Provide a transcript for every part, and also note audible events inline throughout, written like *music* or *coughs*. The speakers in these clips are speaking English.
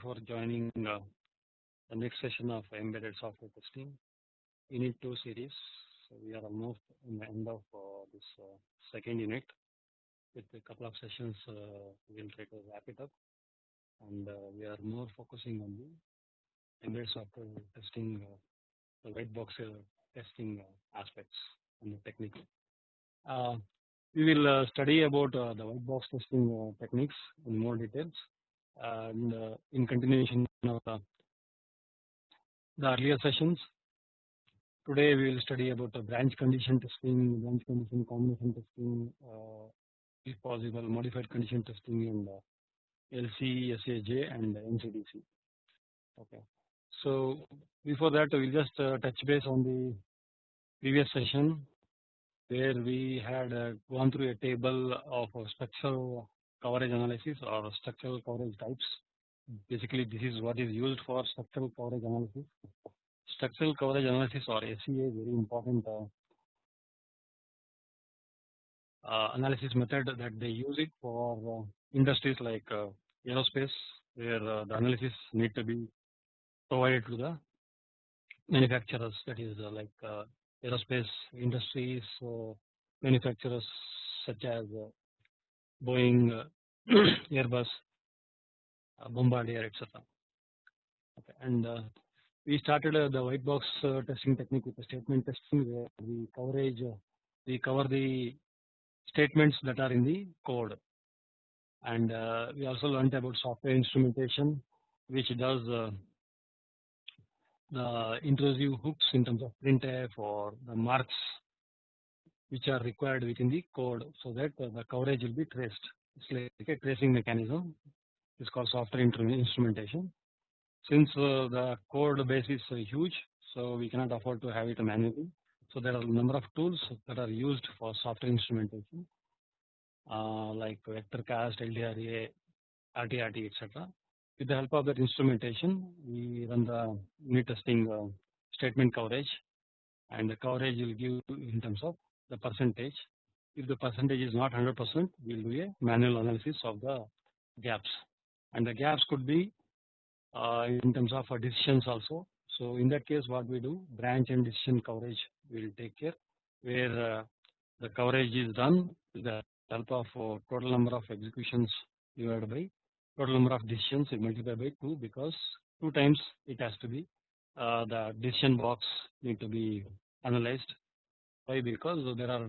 for joining uh, the next session of embedded software testing unit 2 series. So we are almost in the end of uh, this uh, second unit with a couple of sessions uh, we'll try to wrap it up and uh, we are more focusing on the embedded software testing the white box testing aspects and the technique. we will study about the white box testing techniques in more details and uh, in continuation of the, the earlier sessions today we will study about the branch condition testing branch condition combination testing uh, if possible modified condition testing and uh, LC, SAJ and MCDC. Okay. So before that we will just uh, touch base on the previous session where we had uh, gone through a table of structural coverage analysis or structural coverage types. Basically, this is what is used for structural coverage analysis. Structural coverage analysis or SCA very important uh, uh, analysis method that they use it for uh, industries like uh, aerospace where uh, the analysis need to be provided to the manufacturers that is uh, like aerospace industries manufacturers such as Boeing, uh, *clears throat* Airbus, uh, Bombardier, etc. Okay. And uh, we started the white box testing technique with the statement testing where we coverage we cover the statements that are in the code and uh, we also learned about software instrumentation which does uh, the intrusive hooks in terms of printf or the marks which are required within the code so that the coverage will be traced. It's like a tracing mechanism. It's called software instrumentation. Since uh, the code base is uh, huge, so we cannot afford to have it manually. So there are a number of tools that are used for software instrumentation, uh, like VectorCAST, LDRA, RTRT, etc. With the help of that instrumentation, we run the unit testing uh, statement coverage, and the coverage will give in terms of the percentage. If the percentage is not 100 percent, we will do a manual analysis of the gaps and the gaps could be uh, in terms of decisions also. So in that case what we do branch and decision coverage we will take care where uh, the coverage is done with the help of uh, total number of executions divided by total number of decisions multiplied by 2 because 2 times it has to be uh, the decision box need to be analyzed why? Because there are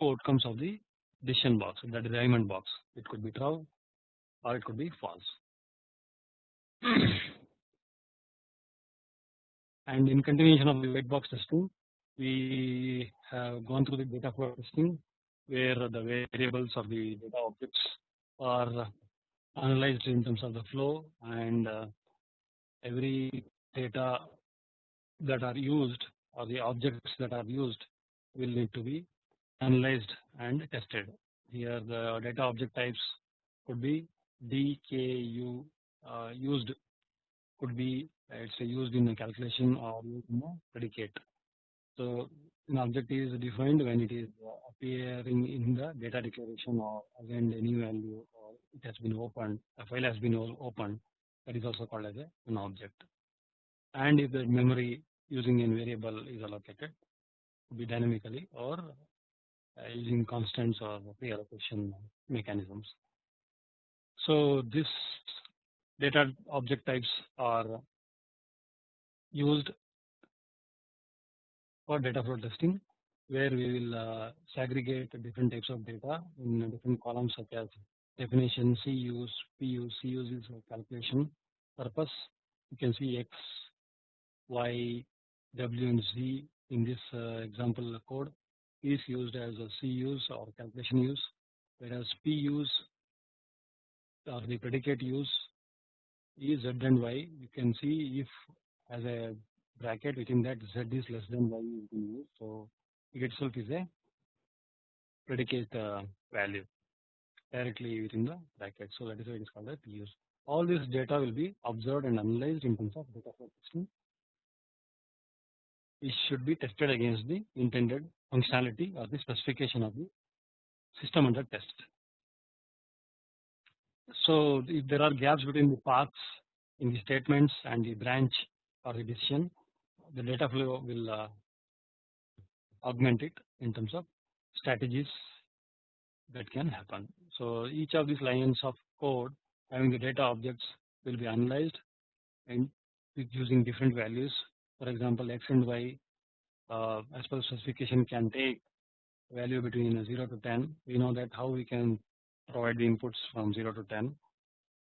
two outcomes of the decision box, the diamond box. It could be true or it could be false. *clears throat* and in continuation of the white box testing, we have gone through the data flow testing where the variables of the data objects are analyzed in terms of the flow and uh, every data that are used or the objects that are used will need to be analyzed and tested. Here the data object types could be DKU uh, used could be it's used in a calculation or predicate. So an object is defined when it is appearing in the data declaration or again any value or it has been opened a file has been opened that is also called as a, an object and if the memory using a variable is allocated be dynamically or uh, using constants or pre-allocation mechanisms. So this data object types are used for data flow testing where we will uh, segregate different types of data in different columns such as definition, CUs, PUs, CUs is calculation purpose. You can see X, Y, W and Z in this uh, example code is used as a C use or calculation use whereas P use or the predicate use is Z and Y. You can see if as a bracket within that Z is less than Y is being used so it itself is a predicate uh, value directly within the bracket. So that is why it is called a P use. All this data will be observed and analyzed in terms of data flow testing it should be tested against the intended functionality or the specification of the system under test. So if there are gaps between the paths in the statements and the branch or the decision the data flow will uh, augment it in terms of strategies that can happen. So each of these lines of code having the data objects will be analyzed and using different values. For example, x and y uh, as per specification can take value between 0 to 10. We know that how we can provide the inputs from 0 to 10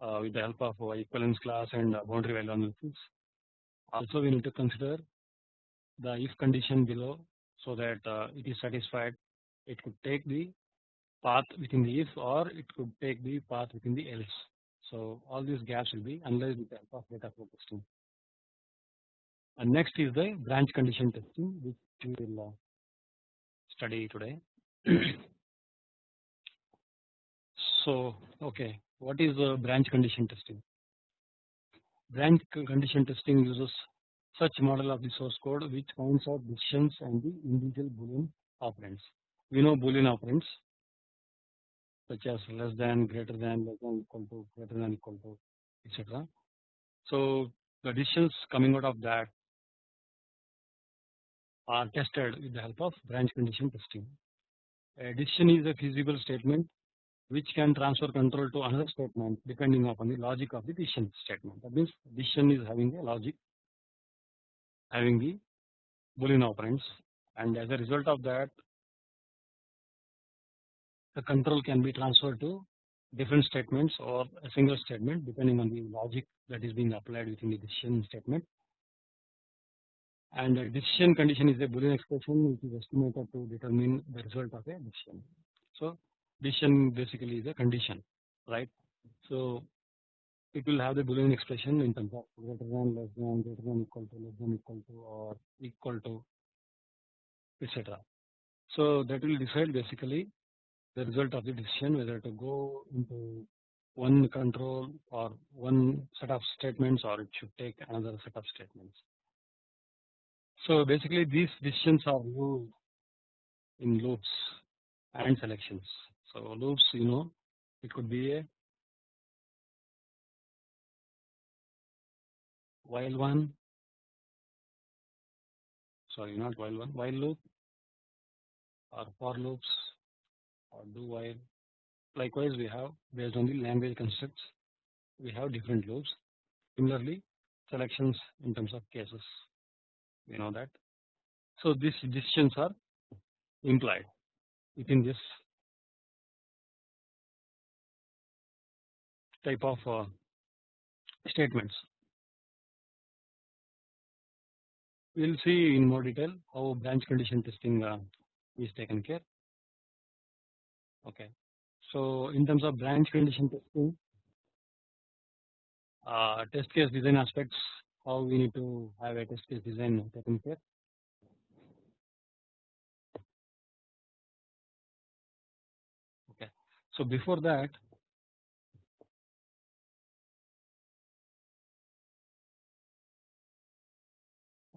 uh, with the help of equivalence class and boundary value analysis. Also, we need to consider the if condition below so that uh, it is satisfied. It could take the path within the if or it could take the path within the else. So all these gaps will be analyzed with the help of data flow testing. And next is the branch condition testing which we will uh, study today. *clears throat* so okay, what is the branch condition testing? Branch condition testing uses such model of the source code which finds out decisions and the individual boolean operands. We know boolean operands such as less than, greater than, less than, equal to, greater than, equal to, etc. So the decisions coming out of that are tested with the help of branch condition testing. A decision is a feasible statement which can transfer control to another statement depending upon the logic of the decision statement. That means decision is having a logic having the boolean operands and as a result of that the control can be transferred to different statements or a single statement depending on the logic that is being applied within the decision statement and a decision condition is a boolean expression which is estimated to determine the result of a decision. So decision basically is a condition right. So it will have the boolean expression in terms of greater than less than greater than equal to less than equal to or equal to etc. So that will decide basically the result of the decision whether to go into one control or one set of statements or it should take another set of statements. So basically these decisions are used in loops and selections. So loops you know it could be a while one. Sorry not while one while loop or for loops or do while. Likewise we have based on the language constructs we have different loops. Similarly selections in terms of cases we know that so these decisions are implied within this type of uh, statements we will see in more detail how branch condition testing uh, is taken care. Okay. So in terms of branch condition testing, uh, test case design aspects, how we need to have a test case design taken care. Okay. So before that,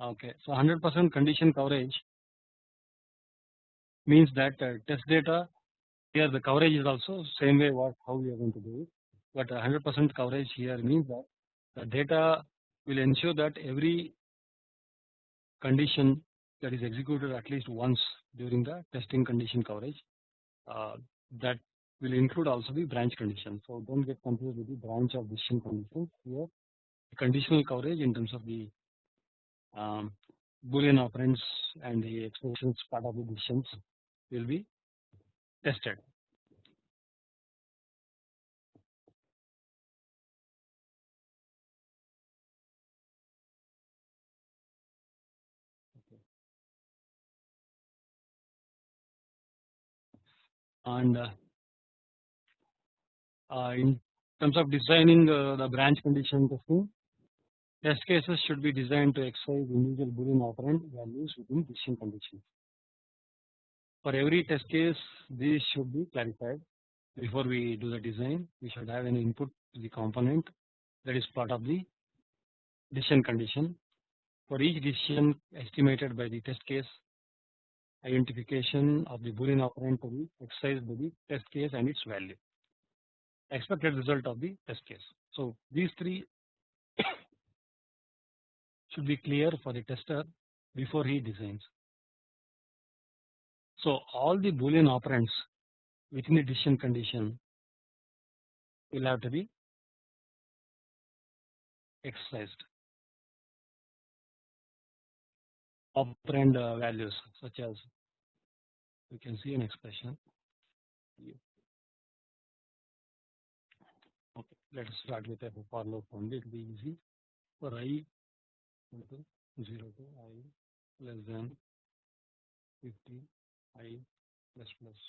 Okay, so 100% condition coverage means that uh, test data here the coverage is also same way what how we are going to do it, but 100% coverage here means that the data will ensure that every condition that is executed at least once during the testing condition coverage uh, that will include also the branch condition. So don't get confused with the branch of decision conditions here the conditional coverage in terms of the um, boolean operands and the expressions part of the decisions will be tested. And uh, uh, in terms of designing uh, the branch condition testing, Test cases should be designed to exercise individual boolean operand values within decision conditions. For every test case these should be clarified before we do the design we should have an input to the component that is part of the decision condition. For each decision estimated by the test case identification of the boolean operand to be exercised by the test case and its value expected result of the test case. So these three *coughs* should be clear for the tester before he designs. So all the boolean operands within the decision condition will have to be exercised. Operand uh, values such as we can see an expression. Okay, let us start with a for loop only. It will be easy for i equal to 0 to i less than 50 i plus plus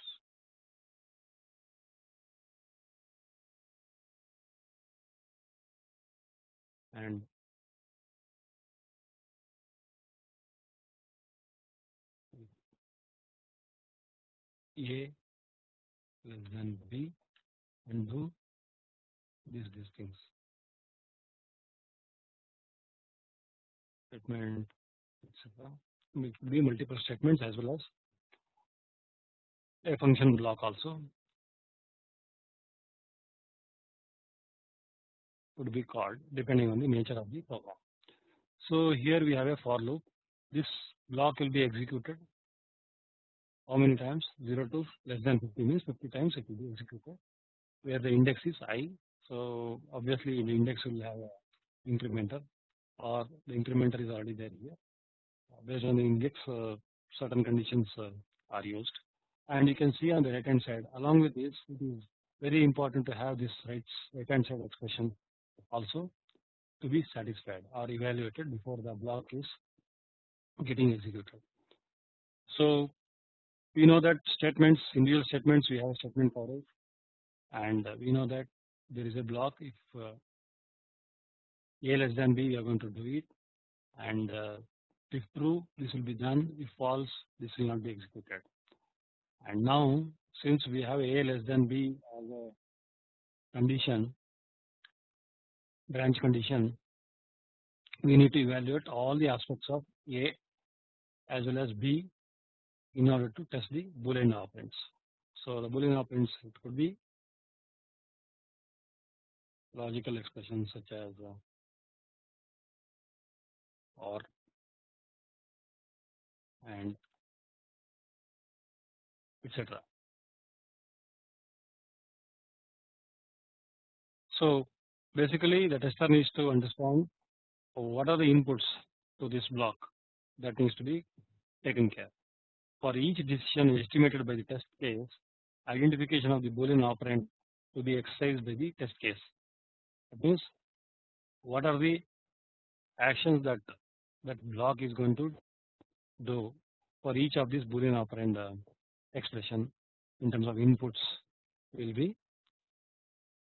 and a less than b and do these these things statement etc be multiple statements as well as a function block also would be called depending on the nature of the program. So here we have a for loop. This block will be executed how many times 0 to less than 50 means 50 times it will be executed where the index is i. So obviously the index will have a incrementer or the incrementer is already there here based on the index uh, certain conditions uh, are used and you can see on the right hand side along with this it is very important to have this right right hand side expression also to be satisfied or evaluated before the block is getting executed. So we know that statements individual statements we have a statement coverage and we know that there is a block. If uh, a less than b we are going to do it. And uh, if true this will be done. If false this will not be executed. And now since we have a less than b as a condition branch condition we need to evaluate all the aspects of a as well as b in order to test the boolean operands. So the boolean operands it could be logical expressions such as uh, or and etc. So basically the tester needs to understand what are the inputs to this block that needs to be taken care. For each decision estimated by the test case, identification of the boolean operand to be exercised by the test case. That means what are the actions that that block is going to do for each of these boolean operand uh, expression in terms of inputs will be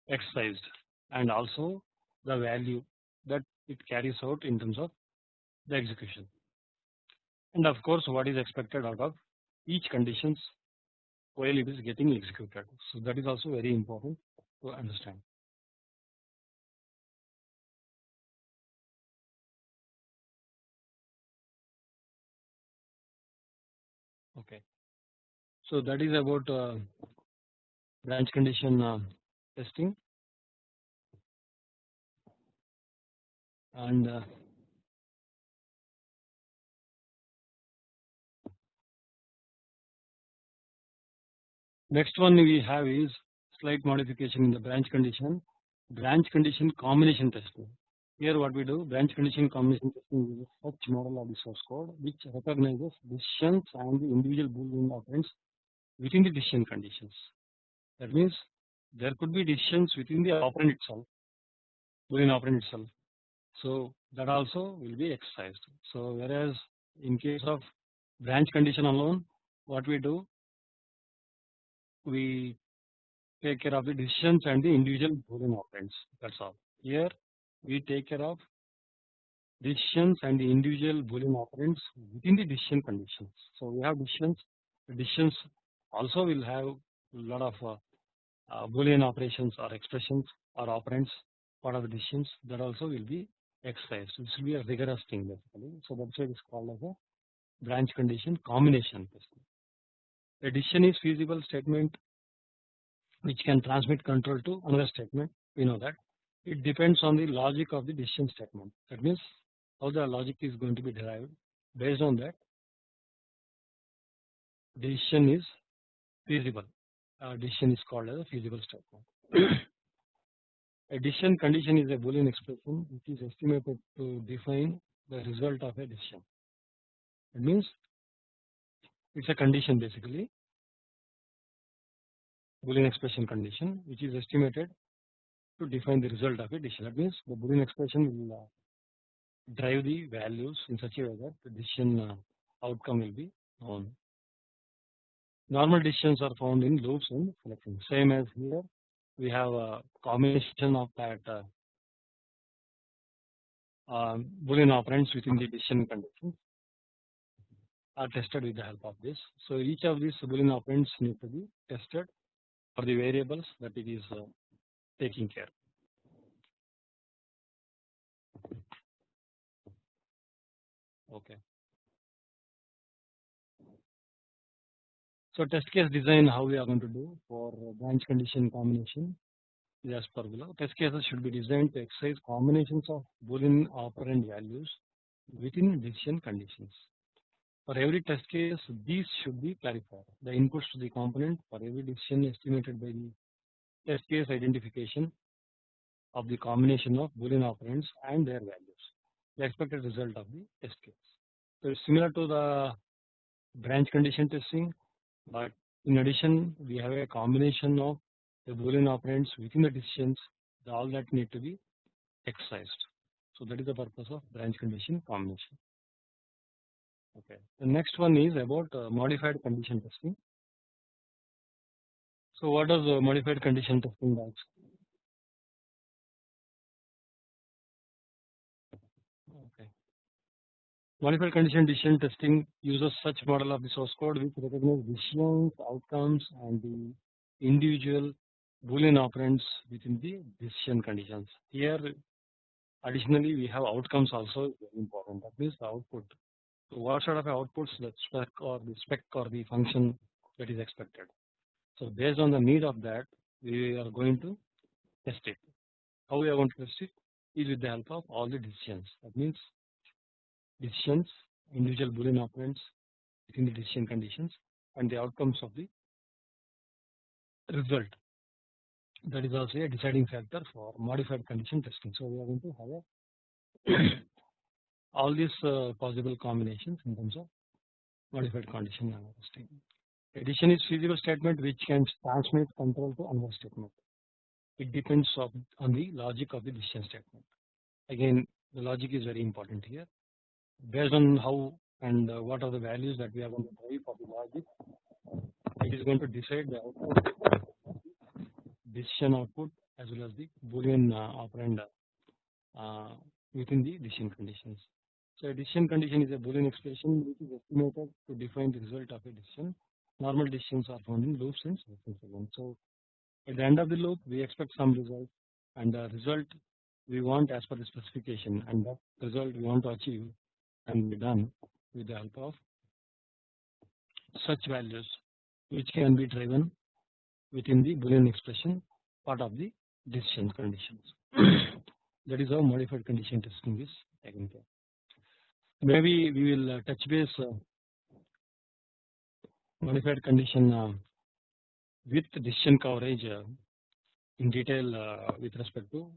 exercised. And also the value that it carries out in terms of the execution and of course what is expected out of each conditions while it is getting executed. So that is also very important to understand. Okay. So that is about uh, branch condition uh, testing and uh, next one we have is slight modification in the branch condition. Branch condition combination testing here what we do branch condition combination testing is such model of the source code which recognizes decisions and the individual boolean operands within the decision conditions. That means there could be decisions within the operand itself boolean operand itself. So that also will be exercised. So whereas in case of branch condition alone what we do we take care of the decisions and the individual boolean operands that's all. Here we take care of decisions and the individual boolean operands within the decision conditions. So we have decisions decisions also will have a lot of uh, uh, boolean operations or expressions or operands part of the decisions that also will be exercise. This will be a rigorous thing basically. So that's why it is called as a branch condition combination testing. A decision is feasible statement which can transmit control to another statement. We know that it depends on the logic of the decision statement. That means how the logic is going to be derived based on that decision is feasible uh, decision is called as a feasible statement. *coughs* a decision condition is a boolean expression which is estimated to define the result of a decision. It means it's a condition basically boolean expression condition which is estimated to define the result of a decision. That means the boolean expression will uh, drive the values in such a way that the decision uh, outcome will be known. Normal decisions are found in loops and selections. Same as here, we have a combination of that uh, um, Boolean operands within the decision conditions are tested with the help of this. So each of these Boolean operands need to be tested for the variables that it is uh, taking care. Okay. So test case design how we are going to do for branch condition combination is as per below. Test cases should be designed to exercise combinations of boolean operand values within decision conditions. For every test case, these should be clarified. The inputs to the component for every decision estimated by the test case identification of the combination of boolean operands and their values. The expected result of the test case. So it's similar to the branch condition testing but in addition we have a combination of the boolean operands within the decisions all that need to be exercised. So that is the purpose of branch condition combination. Okay. The next one is about uh, modified condition testing. So what does uh, modified condition testing does? Okay. Modified condition decision testing uses such model of the source code which recognize decisions, outcomes and the individual boolean operands within the decision conditions. Here additionally we have outcomes also very important that means the output. So what sort of outputs the spec or the spec or the function that is expected. So based on the need of that we are going to test it. How we are going to test it is with the help of all the decisions that means decisions, individual Boolean operands within the decision conditions and the outcomes of the result. That is also a deciding factor for modified condition testing. So we are going to have a *clears throat* *coughs* all these uh, possible combinations in terms of modified condition testing. Addition is feasible statement which can transmit control to another statement. It depends on the logic of the decision statement. Again, the logic is very important here based on how and uh, what are the values that we are going to drive for the logic it is going to decide the output decision output as well as the boolean uh, operand within the decision conditions. So a decision condition is a boolean expression which is estimated to define the result of a decision. Normal decisions are found in loops and sequence. So at the end of the loop we expect some result and the result we want as per the specification and that result we want to achieve can be done with the help of such values which can be driven within the boolean expression part of the decision conditions. *clears throat* that is how modified condition testing is taken care. Maybe we will uh, touch base uh, modified condition uh, with decision coverage in detail with respect to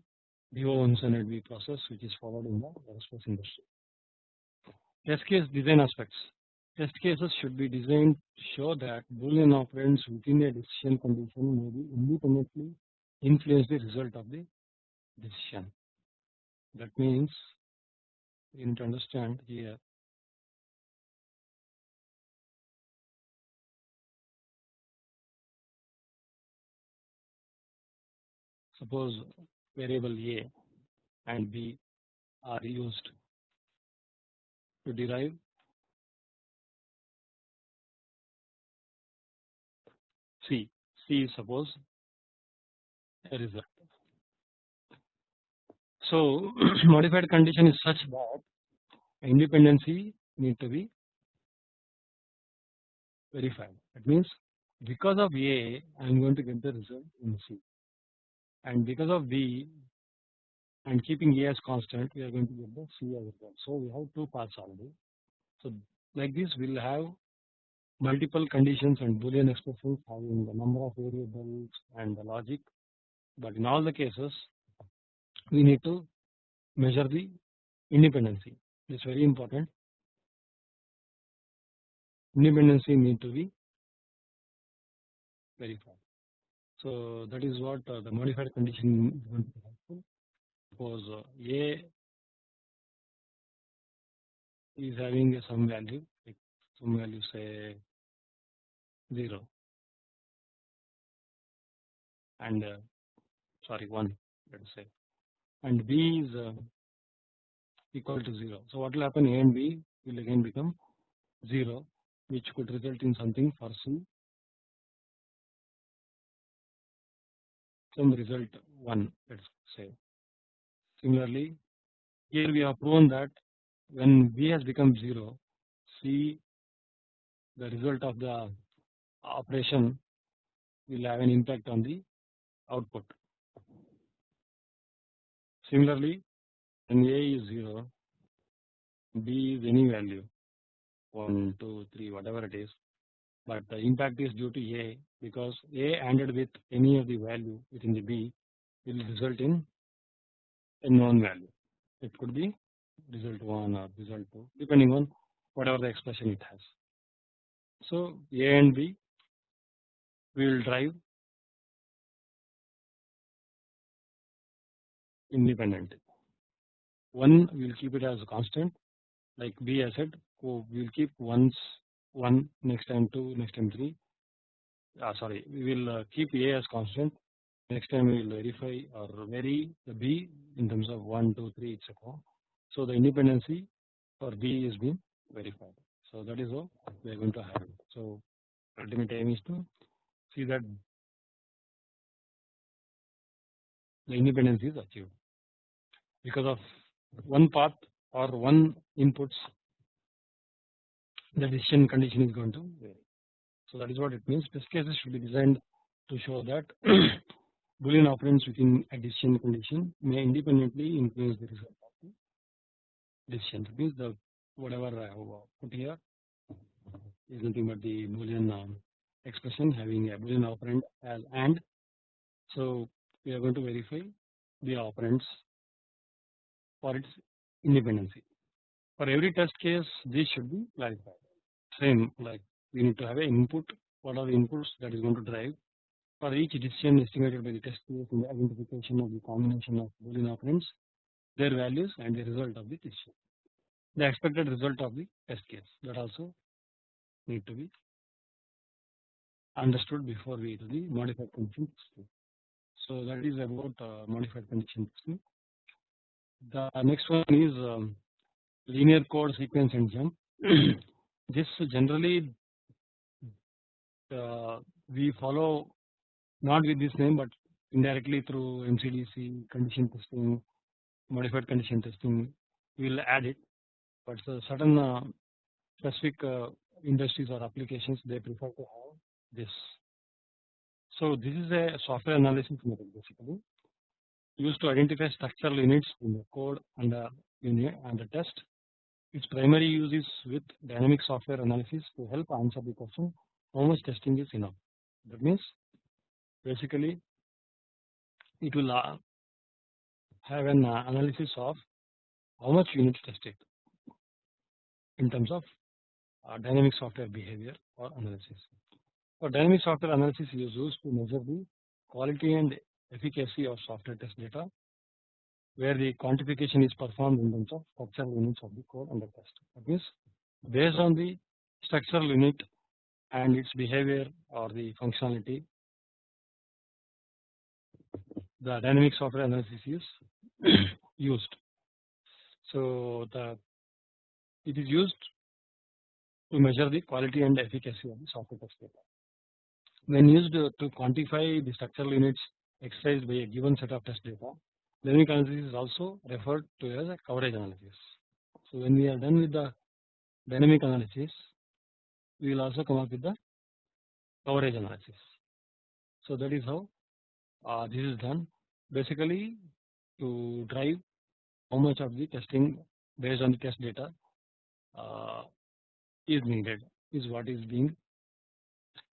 DO-178B process which is followed in the aerospace industry. Test case design aspects. Test cases should be designed to show that Boolean operands within a decision condition may be independently influence the result of the decision. That means you need to understand here suppose variable A and B are used to derive C. C is suppose a result. So *clears throat* modified condition is such that independency need to be verified. That means because of A I am going to get the result in C and because of B and keeping A as constant, we are going to get the C as well. So we have two paths already. So like this, we will have multiple conditions and Boolean expressions having the number of variables and the logic. But in all the cases, we need to measure the independency. It's very important. Independency need to be verified. So that is what uh, the modified condition is uh, A is having some value, like some value say 0 and uh, sorry 1 let us say and B is uh, equal to 0. So what will happen A and B will again become 0 which could result in something for C some result 1 let us say. Similarly here we have proven that when B has become 0 C the result of the operation will have an impact on the output. Similarly, when A is 0, B is any value 1, hmm. 2, 3, whatever it is, but the impact is due to A because A ANDed with any of the value within the B will result in a known value. It could be result 1 or result 2 depending on whatever the expression it has. So A and B we will drive independently. One we will keep it as a constant like B I said we will keep once 1 next time 2 next time 3 uh, sorry we will uh, keep A as constant next time we will verify or vary the B in terms of 1 2 3 etc. So the independency for B is being verified. So that is how we are going to have it. So ultimate aim is to see that the independence is achieved because of one path or one inputs the decision condition is going to vary. So that is what it means. Test cases should be designed to show that *clears throat* Boolean operands within a decision condition may independently influence the result of the decision. That means the whatever I have put here is nothing but the Boolean um, expression having a Boolean operand as AND. So we are going to verify the operands for its independency. For every test case, this should be clarified. Same like we need to have an input. What are the inputs that is going to drive for each decision estimated by the test case in the identification of the combination of Boolean operands, their values and the result of the decision. The expected result of the test case that also need to be understood before we do the modified condition. So that is about uh, modified condition testing. The next one is um, linear code sequence and jump. this generally uh, we follow not with this name but indirectly through MCDC condition testing, modified condition testing, we will add it. But certain uh, specific uh, industries or applications they prefer to have this. So this is a software analysis method basically used to identify structural units in the code and the unit and the test. Its primary use is with dynamic software analysis to help answer the question how much testing is enough. That means basically it will uh, have an uh, analysis of how much units tested in terms of uh, dynamic software behavior or analysis. For dynamic software analysis is used to measure the quality and efficacy of software test data where the quantification is performed in terms of structural units of the code under test. That means based on the structural unit and its behavior or the functionality the dynamic software analysis is *clears throat* used. So the it is used to measure the quality and efficacy of the software test data. When used to quantify the structural units exercised by a given set of test data, dynamic analysis is also referred to as a coverage analysis. So when we are done with the dynamic analysis, we will also come up with the coverage analysis. So that is how uh, this is done. Basically, to drive how much of the testing based on the test data uh, is needed is what is being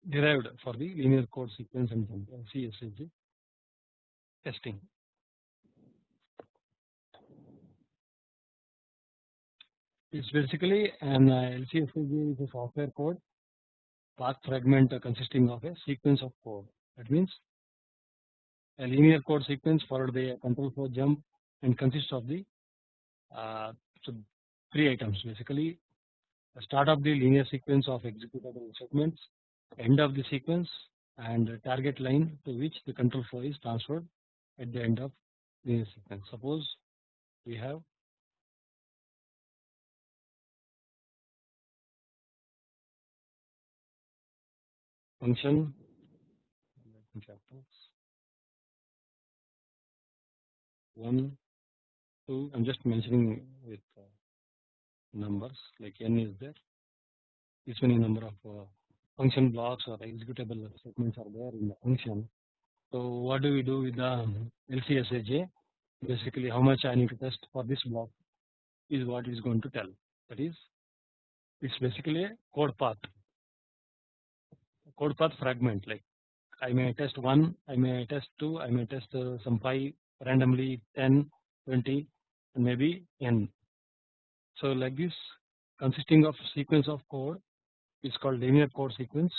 derived for the linear code sequence and CSSG testing. It's basically an LCSAJ is a software code path fragment consisting of a sequence of code. That means a linear code sequence followed by a control flow jump and consists of the uh, so three items basically start of the linear sequence of executable segments, end of the sequence and target line to which the control flow is transferred at the end of linear sequence. Suppose we have function one two I'm just mentioning with uh, numbers like n is there this many number of uh, function blocks or executable statements are there in the function. So what do we do with the LCSAJ? Basically how much I need to test for this block is what is going to tell. That is it's basically a code path. Code path fragment like I may test 1, I may test 2, I may test uh, some 5 randomly 10, 20 and maybe n. So like this consisting of sequence of code is called linear code sequence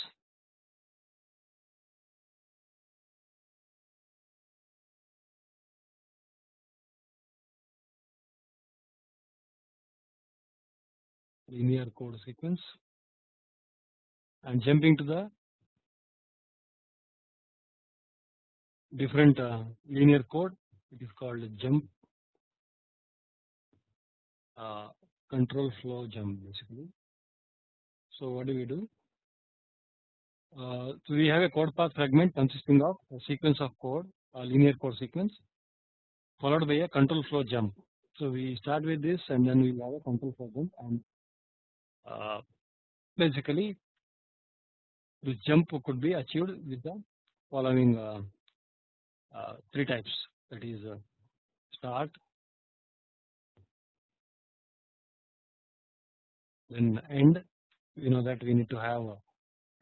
linear code sequence and jumping to the different uh, linear code it is called jump uh, control flow jump basically so what do we do? Uh, so we have a code path fragment consisting of a sequence of code, a linear code sequence, followed by a control flow jump. So we start with this, and then we have a control flow jump, and basically this jump could be achieved with the following uh, uh three types. That is uh, start, then end, you know that we need to have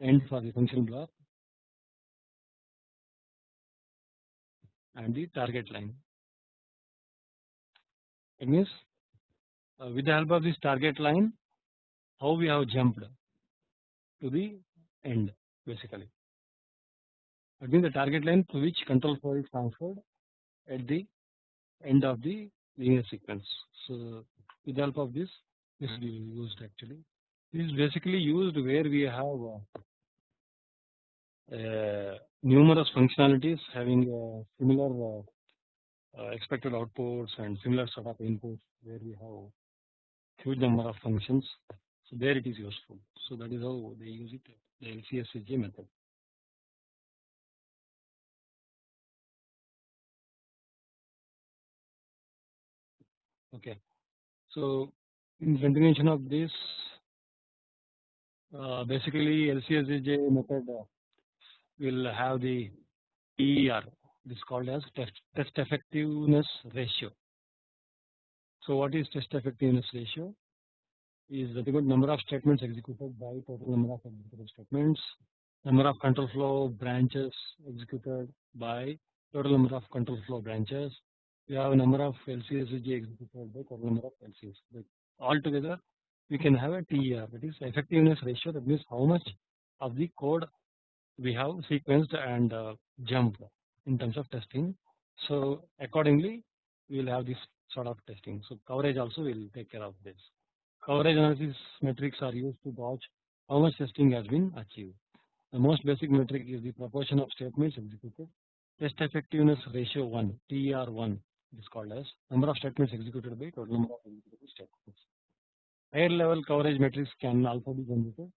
end for the function block and the target line. It means uh, with the help of this target line how we have jumped to the end basically. That means the target line to which control flow is transferred at the end of the linear sequence. So with the help of this this will be used actually This is basically used where we have uh, numerous functionalities having similar uh, uh, expected outputs and similar sort of inputs where we have huge number of functions. So there it is useful. So that is how they use it the LCSAJ method. Okay. So in continuation of this uh, basically LCSAJ method uh, will have the TER this called as test, test effectiveness ratio. So what is test effectiveness ratio? Is the number of statements executed by total number of statements, number of control flow branches executed by total number of control flow branches. We have a number of LCSAJ executed by total number of LCS. Altogether we can have a TER that is effectiveness ratio that means how much of the code we have sequenced and uh, jumped in terms of testing. So accordingly we will have this sort of testing. So coverage also will take care of this. Coverage analysis metrics are used to gauge how much testing has been achieved. The most basic metric is the proportion of statements executed. Test effectiveness ratio 1 TER1 is called as number of statements executed by total number of statements higher level coverage metrics can also be generated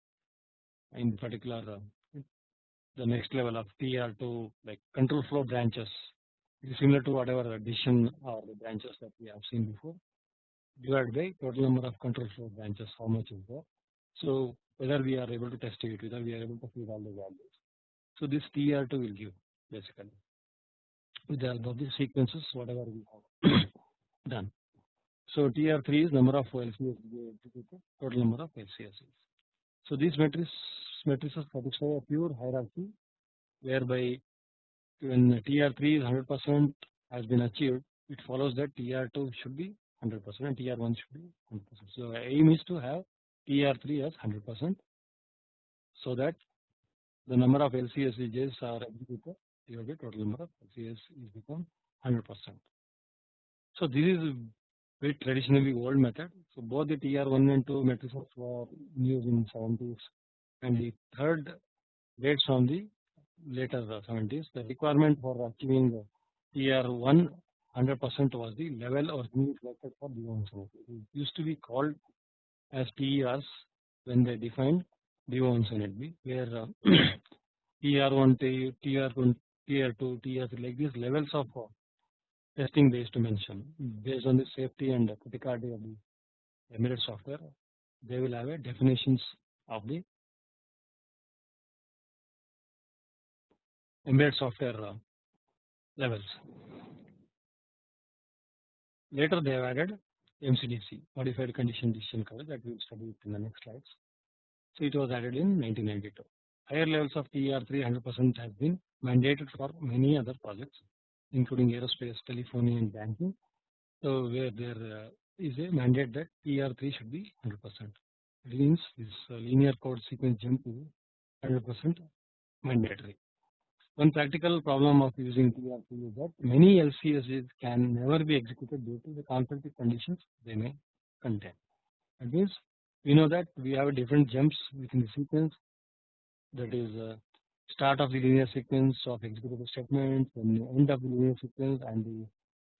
in particular uh, the next level of TER2 like control flow branches is similar to whatever addition or the branches that we have seen before divided by total number of control flow branches how much is there. So whether we are able to test it whether we are able to feed all the values. So this TR2 will give basically with the help of the sequences whatever we have *coughs* done. So TR3 is number of LCS total number of LCSs. So these matrices matrices satisfy a pure hierarchy whereby when TR3 is 100% has been achieved, it follows that TR2 should be 100% and TR1 should be 100%. So aim is to have TR3 as 100% so that the number of LCSAJs are executed divided total number of LCS is become 100%. So this is very traditionally old method. So both the TR1 and 2 matrices were used in 70s and the third dates from the later 70s. The requirement for achieving TR1 100% was the level or mean selected for the It used to be called as TERs when they defined DO-178B where uh, TR1, TR1, TR2, TR3 like these levels of uh, testing based to mention based on the safety and criticality of the embedded software they will have a definitions of the embedded software uh, levels. Later they have added MCDC modified condition decision coverage that we will study in the next slides. So it was added in 1992. Higher levels of TR3 100% has been mandated for many other projects including aerospace, telephony and banking. So where there uh, is a mandate that TR3 should be 100%. It means this uh, linear code sequence jump is 100% mandatory. One practical problem of using TR3 is that many LCSAJs can never be executed due to the conflicting conditions they may contain. That means we know that we have different jumps within the sequence that is uh, start of the linear sequence of executable statements, and the end of the linear sequence and the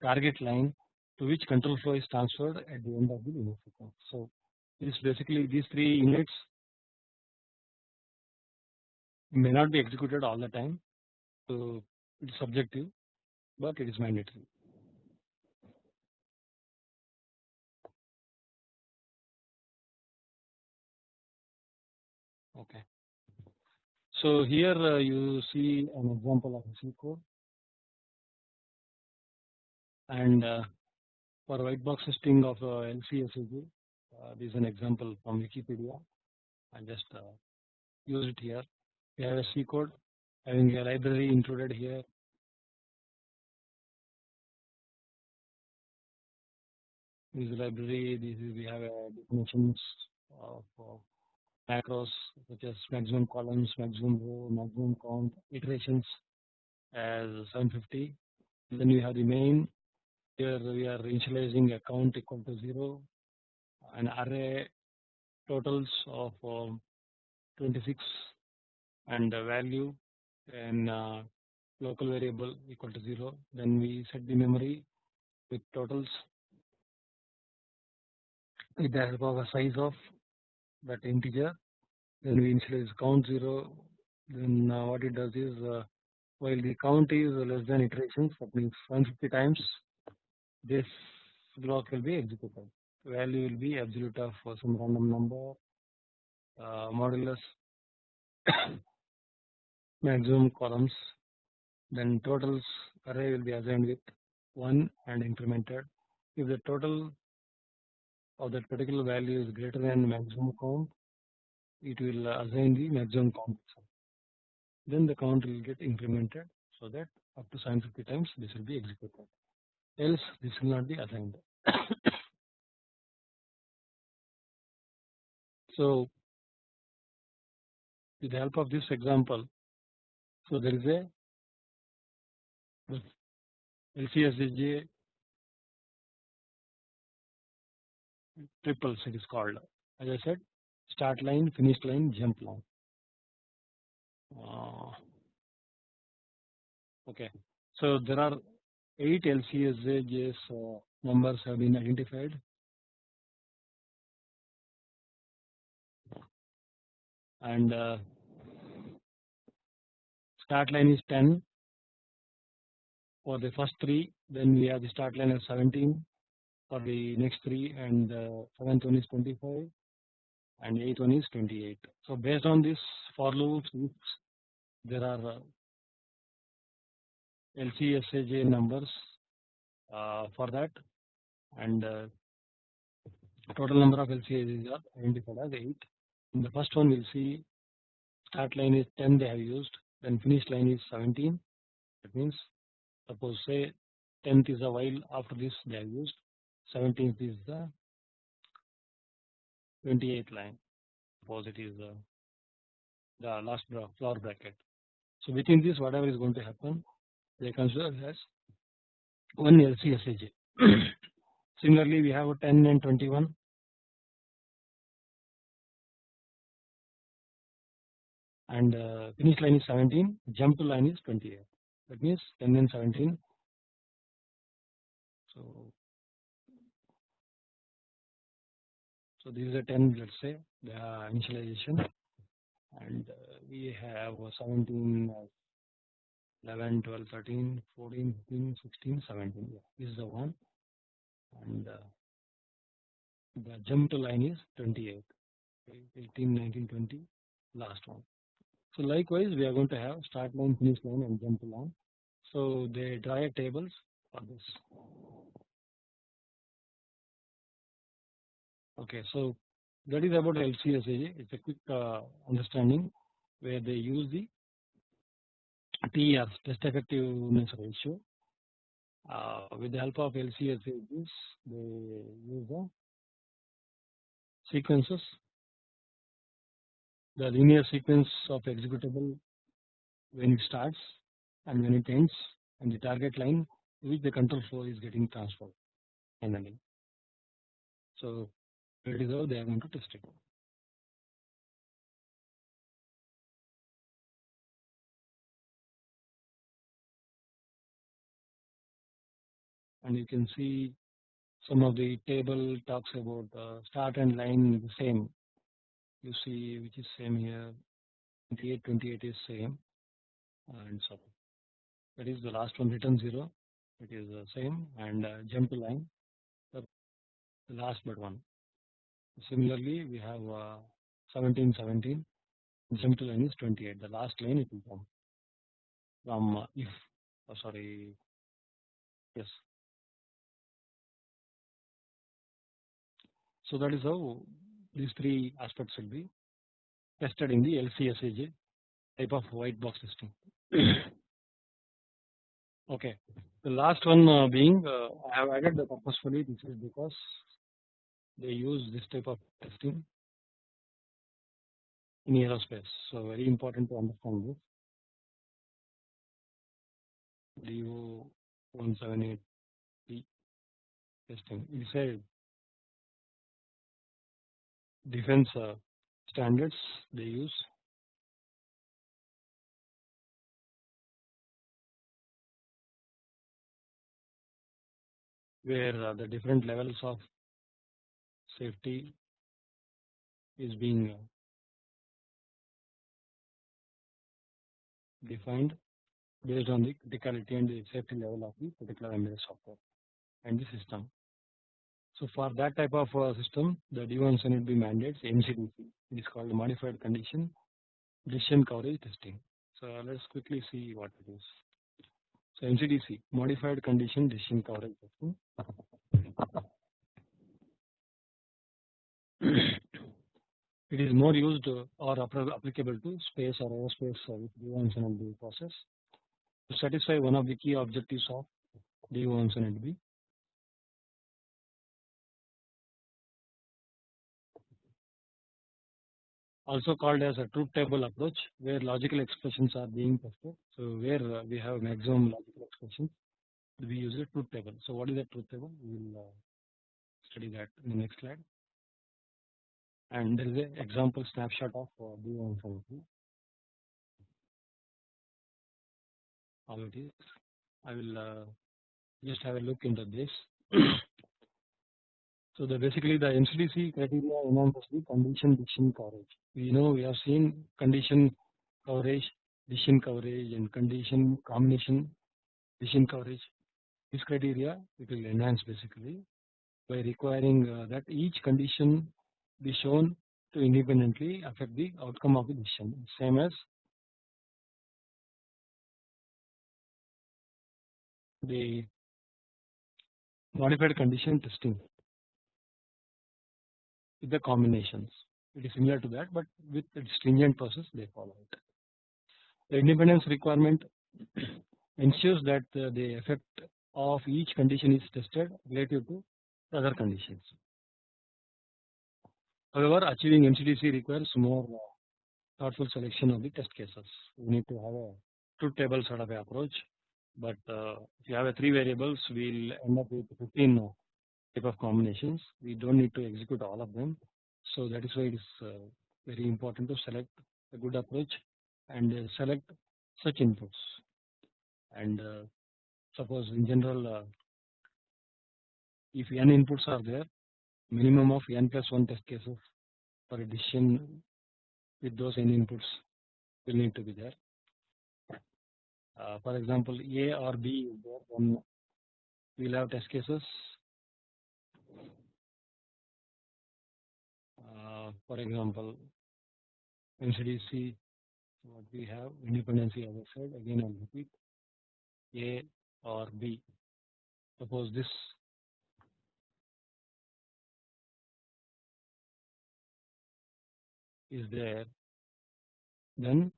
target line to which control flow is transferred at the end of the linear sequence. So this basically these three units may not be executed all the time. So it is subjective, but it is mandatory. Okay. So here uh, you see an example of a C code and uh, for white box testing of uh, LCSAJ, uh, this is an example from Wikipedia. I just uh, use it here. We have a C code having a library included here. This library, this is we have a definitions of, macros such as maximum columns, maximum row, maximum count, iterations as 750. And then we have the main. Here we are initializing a count equal to 0, an array totals of um, 26 and value and uh, local variable equal to 0. Then we set the memory with totals with the help of a size of that integer then we initialize count 0 then uh, what it does is uh, while the count is less than iterations that means 150 times this block will be executed value will be absolute of some random number uh, modulus maximum columns then totals array will be assigned with 1 and incremented. If the total of that particular value is greater than maximum count it will assign the maximum count then the count will get incremented so that up to 750 times this will be executed. Else this will not be assigned. *coughs* So with the help of this example so there is a LCSAJ triples it is called. As I said start line finish line jump line. Uh, okay. So there are 8 LCSAJs uh, numbers have been identified. And uh, start line is 10 for the first three then we have the start line as 17 for the next three and uh, seventh one is 25 and eighth one is 28. So based on this for loops there are uh, LCSAJ numbers uh, for that and uh, total number of LCSAJs are identified as 8. In the first one we'll see start line is 10 they have used then finish line is 17 that means suppose say 10th is a while after this they have used 17th is the 28th line. Suppose it is uh, the last flower bracket. So within this whatever is going to happen they consider as one LCSAJ *clears throat* similarly we have 10 and 21 and uh, finish line is 17 jump to line is 28 that means 10 and 17 so so this is a 10 let's say the initialization. And uh, we have 17 11 12 13 14 15 16 17 yeah this is the one. And uh, the jump to line is 28 18 19 20 last one so likewise we are going to have start line finish line and jump line so they draw tables for this. Okay so that is about LCSAJ it's a quick uh, understanding where they use the TER test effectiveness ratio. Uh, with the help of LCSAJs they use the sequences the linear sequence of executable when it starts and when it ends and the target line which the control flow is getting transferred finally. So that is how they are going to test it. And you can see some of the table talks about uh, start and line the same. You see which is same here 28 28 is same and so that is the last one return 0 it is the same and uh, jump to line the last but one Similarly, we have uh, 17, 17, jump to line is 28. The last line it will come from uh, if, oh, sorry, yes. So that is how these three aspects will be tested in the LCSAJ type of white box testing. *coughs* okay, the last one uh, being uh, I have added the purposefully this is because they use this type of testing in aerospace. So very important to understand this. DO 178P testing. It's a defense uh, standards they use. Where uh, the different levels of safety is being uh, defined based on the criticality and the safety level of the particular embedded software and the system. So for that type of uh, system, the DO-178B mandates MCDC. It is called Modified Condition Decision Coverage Testing. So let's quickly see what it is. So MCDC, Modified Condition Decision Coverage Testing. *clears throat* it is more used or applicable to space or aerospace DO-178B process to satisfy one of the key objectives of DO-178B. Also called as a truth table approach where logical expressions are being tested. So where uh, we have maximum logical expressions we use a truth table. So what is a truth table? We will uh, study that in the next slide and there is an example snapshot of uh, DO-178B how it is. I will uh, just have a look into this. So the basically the MCDC criteria enhances the condition decision coverage. We know we have seen condition coverage, decision coverage, and condition combination decision coverage. This criteria it will enhance basically by requiring uh, that each condition be shown to independently affect the outcome of the decision same as the modified condition testing with the combinations. It is similar to that, but with the stringent process they follow it. The independence requirement *clears throat* ensures that the effect of each condition is tested relative to other conditions. However, achieving MCDC requires more thoughtful selection of the test cases. We need to have a truth table sort of approach, but uh, if you have a three variables, we'll end up with 15 type of combinations. We don't need to execute all of them. So that is why it is uh, very important to select a good approach and uh, select such inputs. And uh, suppose in general, if n inputs are there, minimum of n plus 1 test cases for a decision with those n inputs will need to be there. Uh, for example, A or B is there, then we'll have test cases Uh, for example MCDC what we have independency as I said again I'll repeat A or B. Suppose this is there then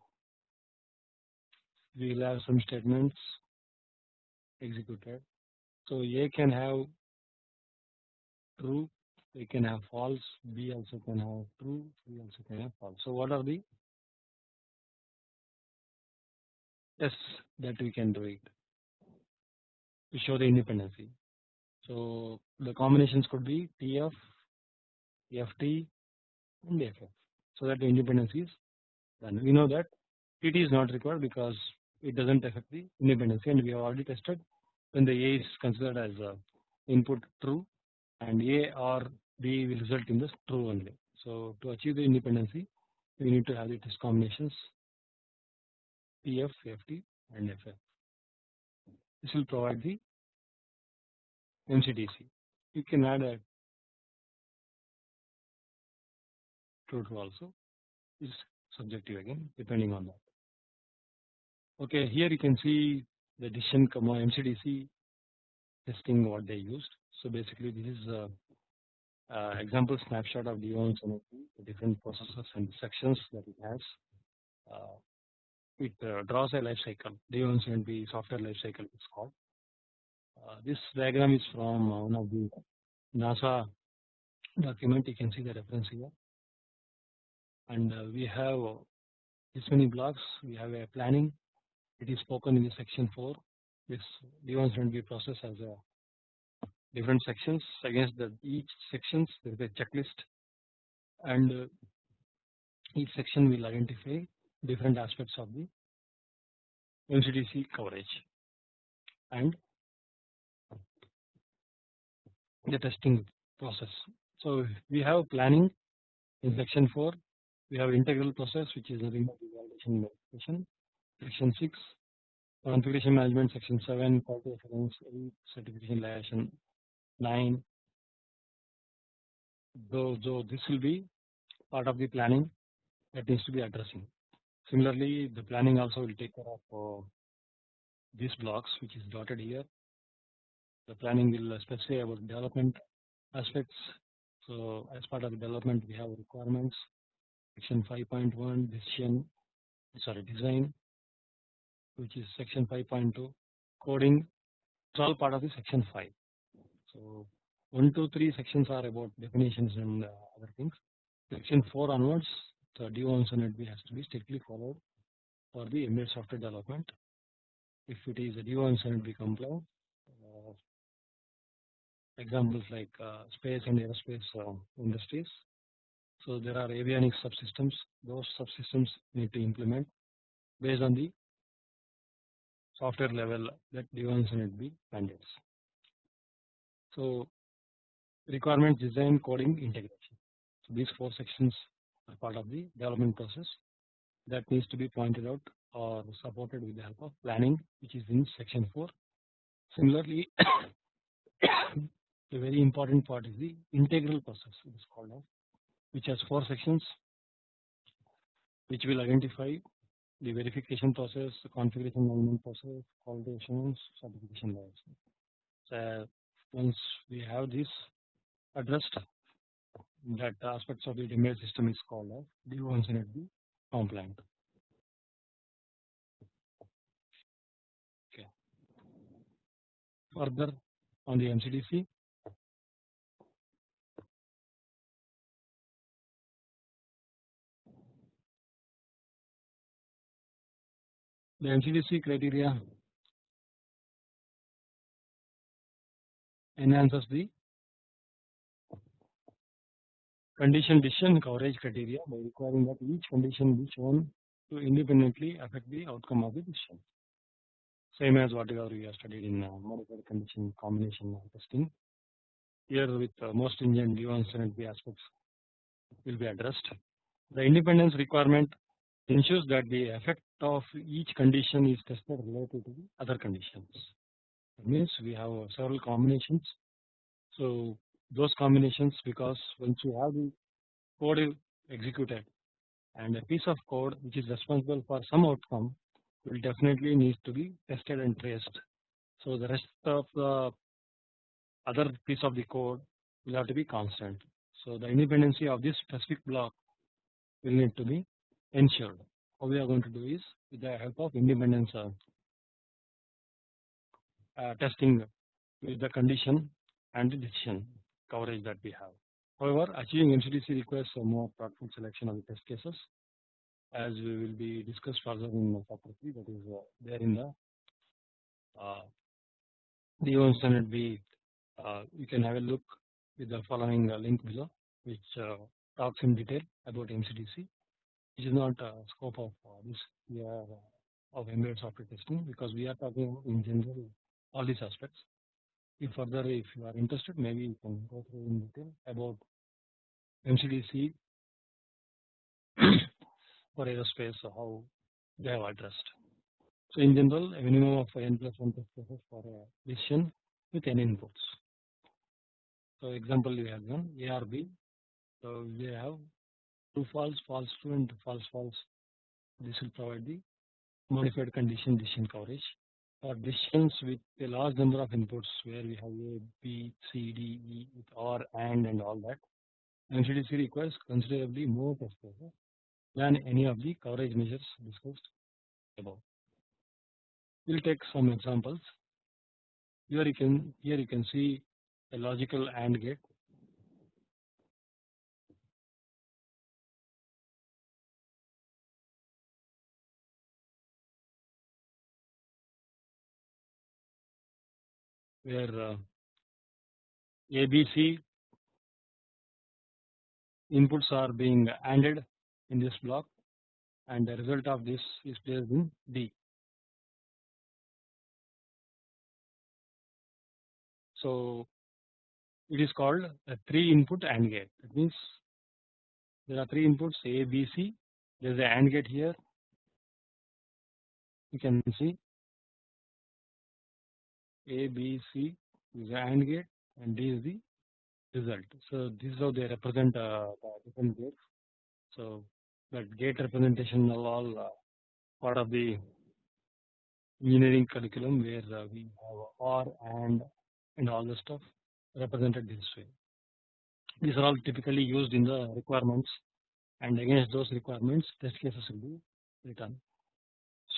we will have some statements executed. So A can have true we can have false, B also can have true, C also can have false. So what are the tests that we can do it to show the independency. So the combinations could be TF, FT and FF so that the independency is done. We know that TT is not required because it does not affect the independency and we have already tested when the A is considered as input true and A or B will result in the true only. So to achieve the independency we need to have the test combinations TF, FT and FF. This will provide the MCDC. You can add a true true also is subjective again depending on that. Okay, here you can see the decision comma MCDC testing what they used. So basically this is a uh, example snapshot of the ONS the different processes and sections that it has. Uh, it uh, draws a life cycle. DO-178B software life cycle is called. Uh, this diagram is from one of the NASA document. You can see the reference here, and uh, we have this many blocks. We have a planning. It is spoken in the section 4. This DO-178B process as a different sections against the each sections there is a checklist. And uh, each section will identify different aspects of the MCDC coverage and the testing process. So we have planning in section 4 we have integral process which is remote evaluation verification section 6 configuration management section 7 quality assurance 8 certification liaison 9 though, though this will be part of the planning that needs to be addressing. Similarly, the planning also will take care of uh, these blocks which is dotted here. The planning will specify about development aspects. So as part of the development we have requirements section 5.1 decision sorry design which is section 5.2 coding it's all part of the section 5 so 1, 2, 3 sections are about definitions and uh, other things. Section 4 onwards, the DO-178B has to be strictly followed for the embedded software development. If it is a DO-178B compliant, uh, examples like uh, space and aerospace uh, industries. So there are avionics subsystems. Those subsystems need to implement based on the software level that DO-178B mandates. So requirement design coding integration. So these four sections are part of the development process that needs to be pointed out or supported with the help of planning which is in section 4. Similarly *coughs* the very important part is the integral process it is called as which has four sections which will identify the verification process, the configuration management process, quality assurance, certification liaison. So once we have this addressed that aspects of the embedded system is called as DO-178B compliant. Okay. Further on the MCDC, the MCDC criteria enhances the condition decision coverage criteria by requiring that each condition be shown to independently affect the outcome of the decision. Same as whatever we have studied in uh, modified condition combination testing. Here with uh, most stringent DO-178B aspects will be addressed. The independence requirement ensures that the effect of each condition is tested related to the other conditions. Means we have several combinations. So those combinations because once you have the code executed and a piece of code which is responsible for some outcome will definitely needs to be tested and traced. So the rest of the other piece of the code will have to be constant. So the independency of this specific block will need to be ensured. How we are going to do is with the help of independence testing with the condition and the decision coverage that we have. However, achieving MCDC requires a more thoughtful selection of the test cases as we will be discussed further in chapter 3 that is uh, there in the uh, the own standard B uh, you can have a look with the following uh, link below which uh, talks in detail about MCDC which is not uh, scope of uh, this year of embedded software testing because we are talking in general all these aspects if further if you are interested maybe you can go through in detail about MCDC *coughs* for aerospace how they have addressed. So in general a minimum of n plus 1 test cases for a decision with n inputs. So example we have done ARB. So we have true false, false true and false false. This will provide the modified condition decision coverage for decisions with a large number of inputs where we have A, B, C, D, E with OR, AND and all that. MCDC requires considerably more test than any of the coverage measures discussed above. We will take some examples. Here you can here you can see a logical AND gate. Where ABC inputs are being ANDed in this block and the result of this is placed in D. So it is called a 3 input AND gate. That means there are 3 inputs A, B, C. There is a AND gate here. You can see A, B, C is the AND gate and D is the result. So this is how they represent uh, the different gates. So that gate representation are all uh, part of the engineering curriculum where uh, we have OR and and all the stuff represented this way. These are all typically used in the requirements and against those requirements test cases will be written.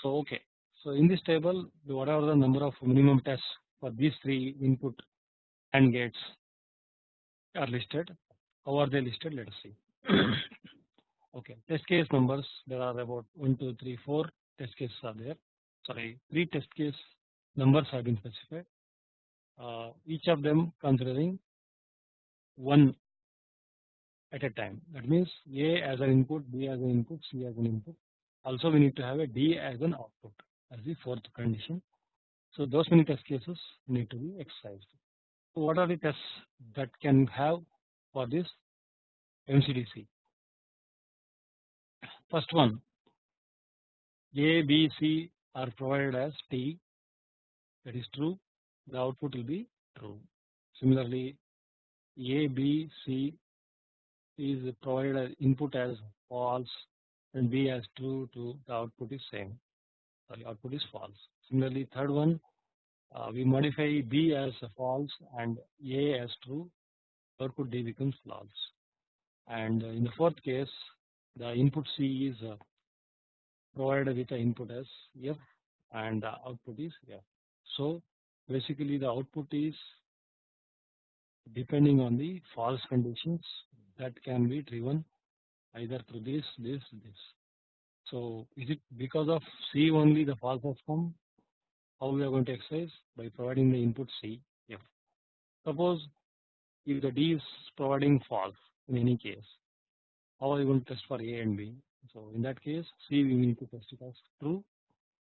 So okay, so in this table whatever the number of minimum tests for these three input AND gates are listed. How are they listed? Let us see. *coughs* okay, test case numbers there are about 1, 2, 3, 4 test cases are there. Sorry, 3 test case numbers have been specified. Uh, each of them considering one at a time. That means A as an input, B as an input, C as an input. Also, we need to have a D as an output as the fourth condition. So, those many test cases need to be exercised. So, what are the tests that can have for this MCDC? First one A, B, C are provided as T that is true the output will be true. Similarly A, B, C is provided as input as false and B as true to the output is same sorry output is false. Similarly third one uh, we modify B as false and A as true, output D becomes false. And in the fourth case, the input C is uh, provided with the input as F and the output is F. So basically the output is depending on the false conditions that can be driven either through this, this, this. So is it because of C only the false come? How we are going to exercise? By providing the input C, F. Suppose if the D is providing false in any case, how are you going to test for A and B? So in that case, C we need to test it as true,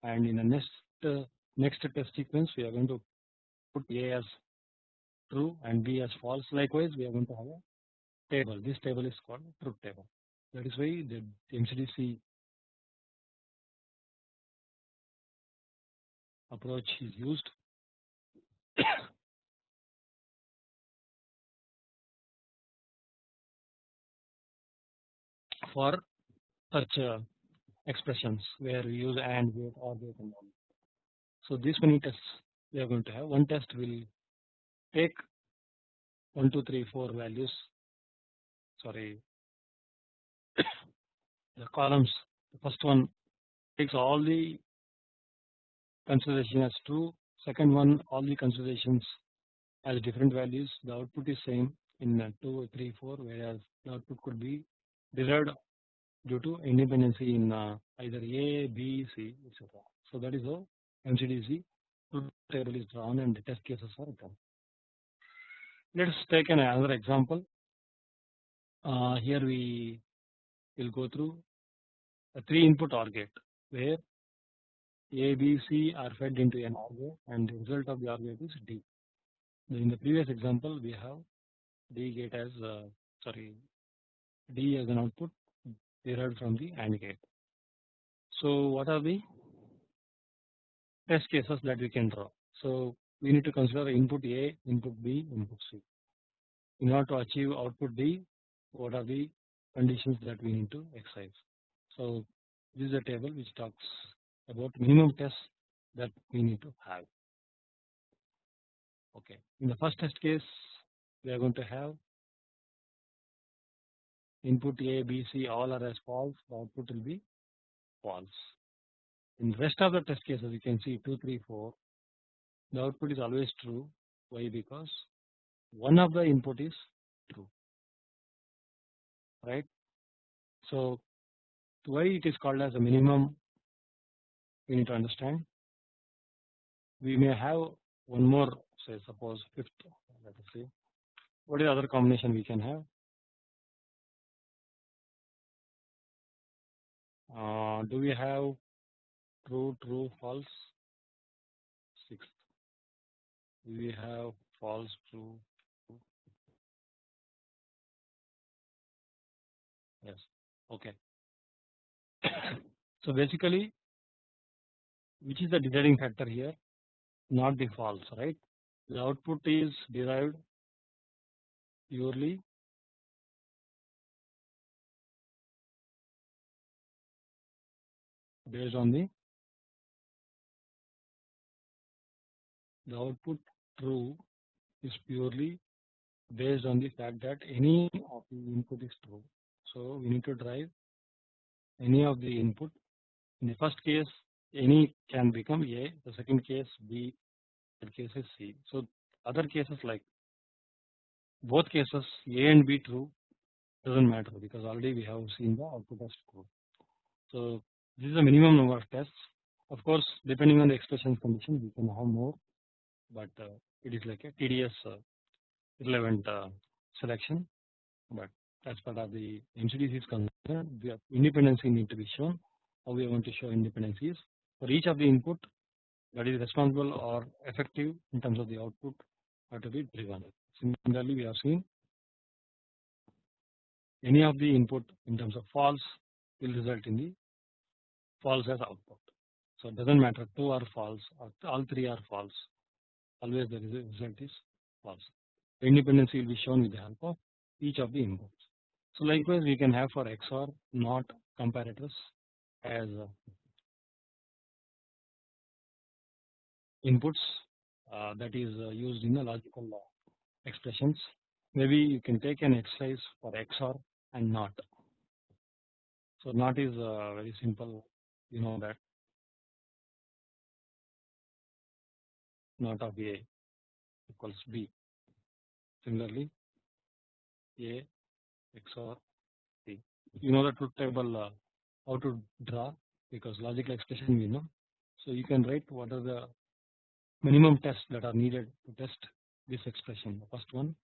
and in the next uh, next test sequence we are going to put A as true and B as false. Likewise, we are going to have a table. This table is called truth table. That is why the MCDC approach is used *coughs* for such uh, expressions where we use AND gate OR gate and all. So these many tests we are going to have. One test will take 1, 2, 3, 4 values, sorry, *coughs* the columns. The first one takes all the consideration as true. Second one, all the considerations as different values. The output is same in 2, 3, 4, whereas the output could be derived due to independency in uh, either A, B, C, etc. So that is how MCDC table is drawn and the test cases are done. Let us take an another example. Uh, here we will go through a three input OR gate where A, B, C are fed into an gate and the result of the OR gate is D. In the previous example we have D gate as uh, sorry D as an output derived from the AND gate. So what are the test cases that we can draw? So we need to consider input A, input B, input C. In order to achieve output D, what are the conditions that we need to exercise? So this is a table which talks about minimum tests that we need to have. Okay, in the first test case, we are going to have input A, B, C all are as false, output will be false. In the rest of the test cases, you can see 2, 3, 4, the output is always true. Why? Because one of the input is true, right? So why it is called as a minimum, we need to understand. We may have one more, say suppose fifth, let us see, what is the other combination we can have? Uh, do we have true, true, false? Sixth. Do we have false, true? true? Yes. Okay. *coughs* so basically, which is the deciding factor here? Not the false, right? The output is derived purely based on the the output true is purely based on the fact that any of the input is true. So we need to drive any of the input. In the first case, any can become A, the second case B, third case is C. So other cases like both cases A and B true doesn't matter because already we have seen the output as true. So this is the minimum number of tests. Of course, depending on the expression condition, we can have more, but uh, it is like a tedious uh, relevant uh, selection. But as part of the MCDC is concerned, the independency need to be shown. How we are going to show independencies for each of the input that is responsible or effective in terms of the output have to be driven. Similarly, we have seen any of the input in terms of false will result in the false as output. So it doesn't matter two are false or all three are false always the result is false. The will be shown with the help of each of the inputs. So likewise we can have for XOR not comparators as inputs uh, that is uh, used in the logical uh, expressions. Maybe you can take an exercise for XOR and NOT. So NOT is uh, very simple, you know that NOT of A equals B. Similarly, A XOR B. You know the truth table uh, how to draw because logical expression we know. So you can write what are the minimum tests that are needed to test this expression. The first one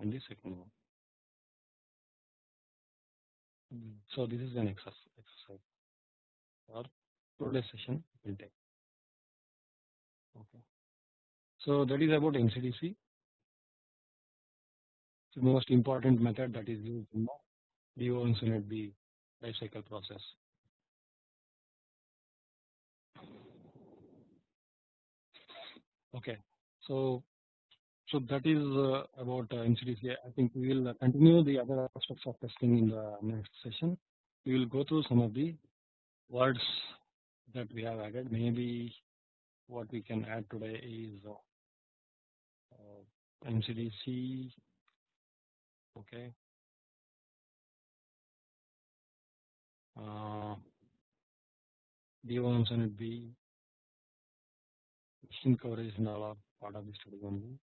and the second one. Hmm. So this is an exercise or today's session will take. Okay. So that is about MCDC. The most important method that is used in the DO-178B life cycle process. Okay, so so that is uh, about uh, MCDC. I think we will continue the other aspects of testing in the next session. We will go through some of the words that we have added. Maybe what we can add today is uh, uh MCDC. Okay. Uh, DO-178B machine coverage all are part of the study only.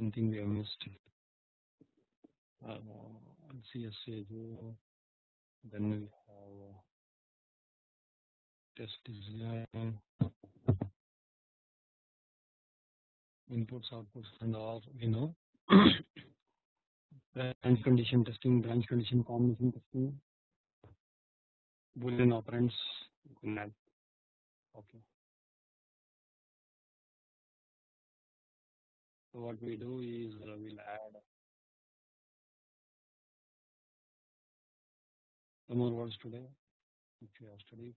Anything we have missed. Uh, CSA, then we have uh, test design, inputs, outputs, and all we know. branch condition testing, branch condition combination testing, boolean operands. Okay. What we do is uh, we'll add some more words today which we have studied.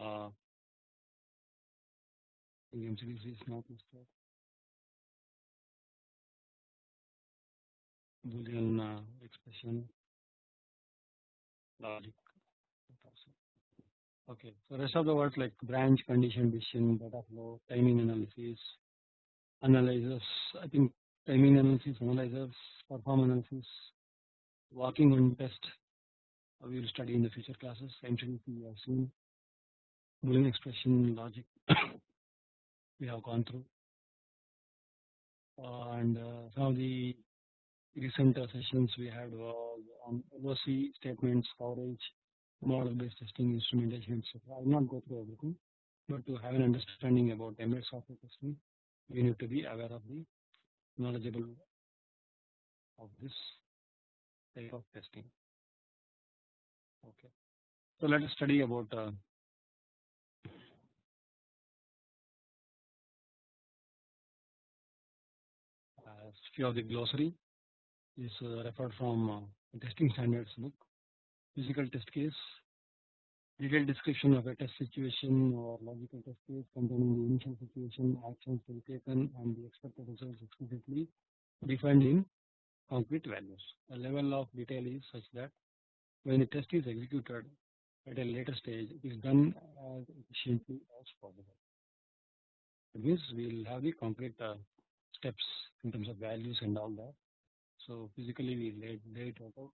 Uh, MCDC is not listed. Boolean uh, expression logic. Okay, so rest of the words like branch, condition, decision, data flow, timing analysis, analyzers. I think timing analysis, analyzers, perform analysis, working on test. We will study in the future classes. MCDC we have seen. Boolean expression, logic. *coughs* we have gone through, and uh, some of the recent sessions we had was on LOC statements, coverage, model-based testing, instrumentation, etc. I will not go through everything, but to have an understanding about embedded software testing, you need to be aware of the knowledgeable of this type of testing. Okay, so let us study about uh, few of the glossary is uh, referred from uh, testing standards book physical test case, detailed description of a test situation or logical test case containing the initial situation, actions to be taken and the expected results explicitly defined in concrete values. The level of detail is such that when the test is executed at a later stage, it is done as efficiently as possible. It means we will have the concrete uh, steps in terms of values and all that. So physically we lay, lay it out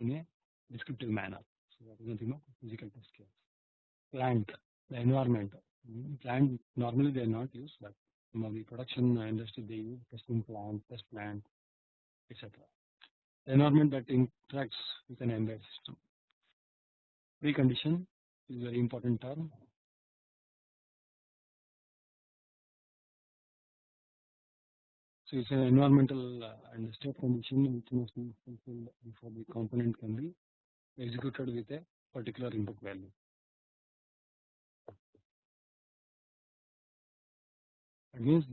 in a descriptive manner. So that is nothing of physical test case. Plant, the environment. Plant normally they are not used, but some of the production industry they use testing plant, test plant, etc. The environment that interacts with an embedded system. Precondition is a very important term. So it's an environmental uh, and state condition which must be fulfilled before the component can be executed with a particular input value. That means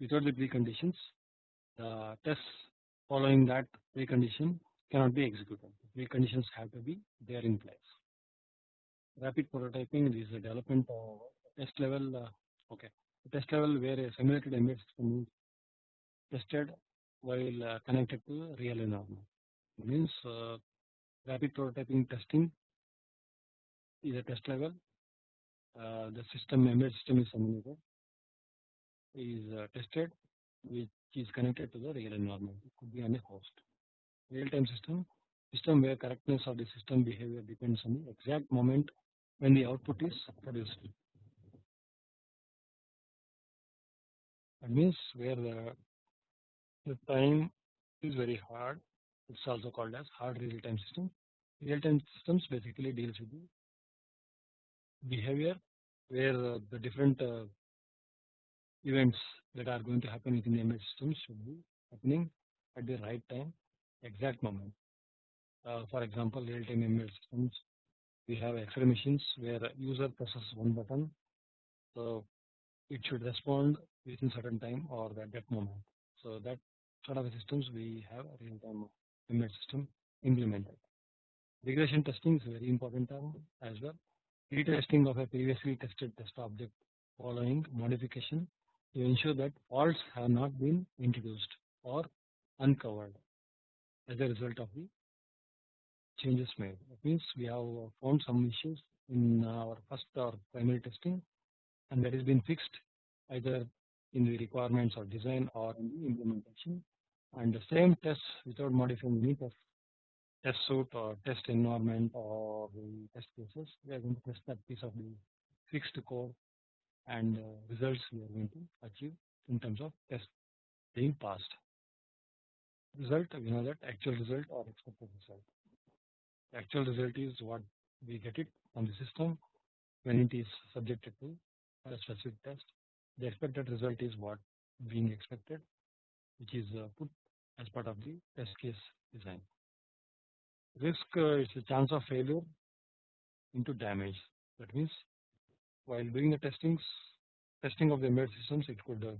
without the preconditions, the tests following that precondition cannot be executed. Preconditions have to be there in place. Rapid prototyping is a development of test level. Uh, okay, the test level where a simulated embedded system is tested while uh, connected to real environment. It means uh, rapid prototyping testing is a test level. Uh, the system embedded system is simulated is uh, tested which is connected to the real environment. It could be on a host. Real-time system system where correctness of the system behavior depends on the exact moment when the output is produced. That means where the, the time is very hard. It's also called as hard real-time system. Real-time systems basically deals with the behavior where uh, the different uh, events that are going to happen within the embedded system should be happening at the right time, exact moment. Uh, for example, real-time embedded systems, we have X-ray machines where user presses one button, so it should respond within certain time or at that moment. So that sort of systems we have a system implemented. Regression testing is a very important term as well. Retesting of a previously tested test object following modification to ensure that faults have not been introduced or uncovered as a result of the changes made. That means we have found some issues in our first or primary testing and that has been fixed either in the requirements or design or in the implementation and the same test without modifying any test, test suite or test environment or the test cases we are going to test that piece of the fixed code and uh, results we are going to achieve in terms of test being passed. Result we know that actual result or expected result. The actual result is what we get it from the system when it is subjected to a specific test. The expected result is what being expected which is uh, put as part of the test case design. Risk uh, is the chance of failure into damage. That means while doing the testings testing of the embedded systems it could uh,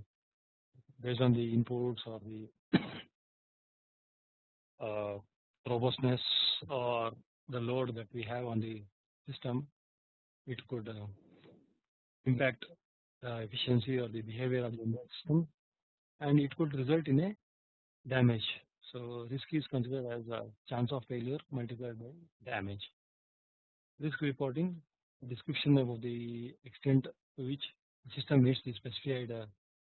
based on the inputs or the *coughs* uh, robustness or the load that we have on the system it could uh, impact the efficiency or the behavior of the embedded system and it could result in a damage. So risk is considered as a chance of failure multiplied by damage. Risk reporting description of the extent to which the system meets the specified uh,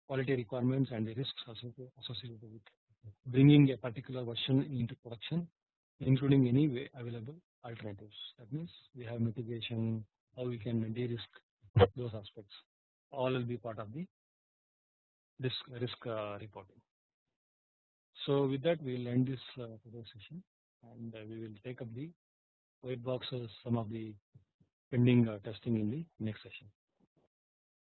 quality requirements and the risks associated with bringing a particular version into production including any available alternatives. That means we have mitigation, how we can de-risk those aspects. All will be part of the risk risk uh, reporting. So with that we will end this uh, session and uh, we will take up the white boxes some of the pending uh, testing in the next session.